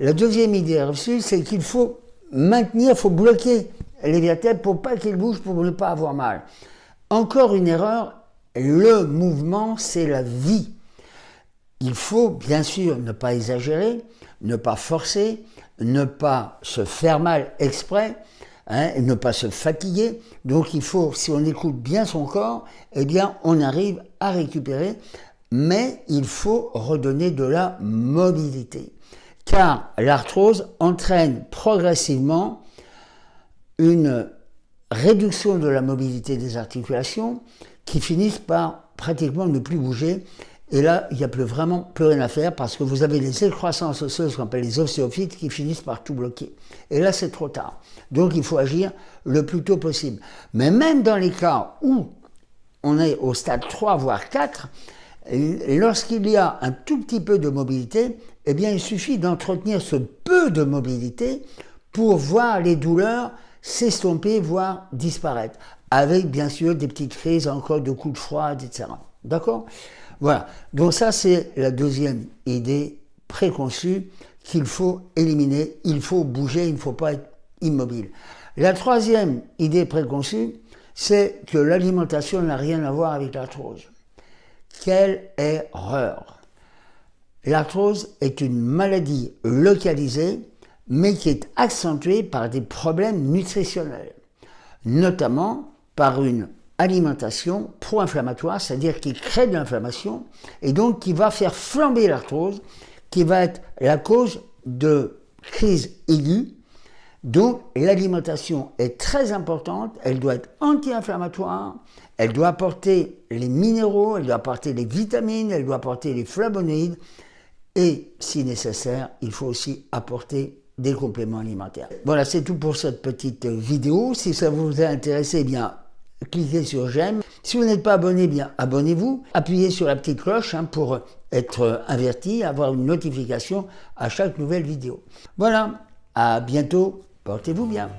La deuxième idée reçue, c'est qu'il faut maintenir, il faut bloquer les vertèbres pour pas qu'ils bougent, pour ne pas avoir mal. Encore une erreur, le mouvement, c'est la vie. Il faut bien sûr ne pas exagérer, ne pas forcer, ne pas se faire mal exprès, hein, ne pas se fatiguer. Donc il faut, si on écoute bien son corps, eh bien on arrive à récupérer, mais il faut redonner de la mobilité. Car l'arthrose entraîne progressivement une réduction de la mobilité des articulations qui finissent par pratiquement ne plus bouger et là, il n'y a plus vraiment plus rien à faire parce que vous avez les excroissances osseuses qu'on appelle les ostéophytes qui finissent par tout bloquer. Et là, c'est trop tard. Donc, il faut agir le plus tôt possible. Mais même dans les cas où on est au stade 3, voire 4, lorsqu'il y a un tout petit peu de mobilité, eh bien, il suffit d'entretenir ce peu de mobilité pour voir les douleurs s'estomper, voire disparaître, avec bien sûr des petites crises encore de coups de froid, etc. D'accord? Voilà, donc ça c'est la deuxième idée préconçue qu'il faut éliminer, il faut bouger, il ne faut pas être immobile. La troisième idée préconçue, c'est que l'alimentation n'a rien à voir avec l'arthrose. Quelle erreur L'arthrose est une maladie localisée, mais qui est accentuée par des problèmes nutritionnels, notamment par une alimentation pro-inflammatoire, c'est-à-dire qui crée de l'inflammation et donc qui va faire flamber l'arthrose, qui va être la cause de crise aiguë. Donc l'alimentation est très importante, elle doit être anti-inflammatoire, elle doit apporter les minéraux, elle doit apporter les vitamines, elle doit apporter les flavonoïdes et si nécessaire, il faut aussi apporter des compléments alimentaires. Voilà, c'est tout pour cette petite vidéo. Si ça vous a intéressé, eh bien cliquez sur j'aime. Si vous n'êtes pas abonné, bien abonnez-vous. Appuyez sur la petite cloche hein, pour être averti, avoir une notification à chaque nouvelle vidéo. Voilà, à bientôt, portez-vous bien.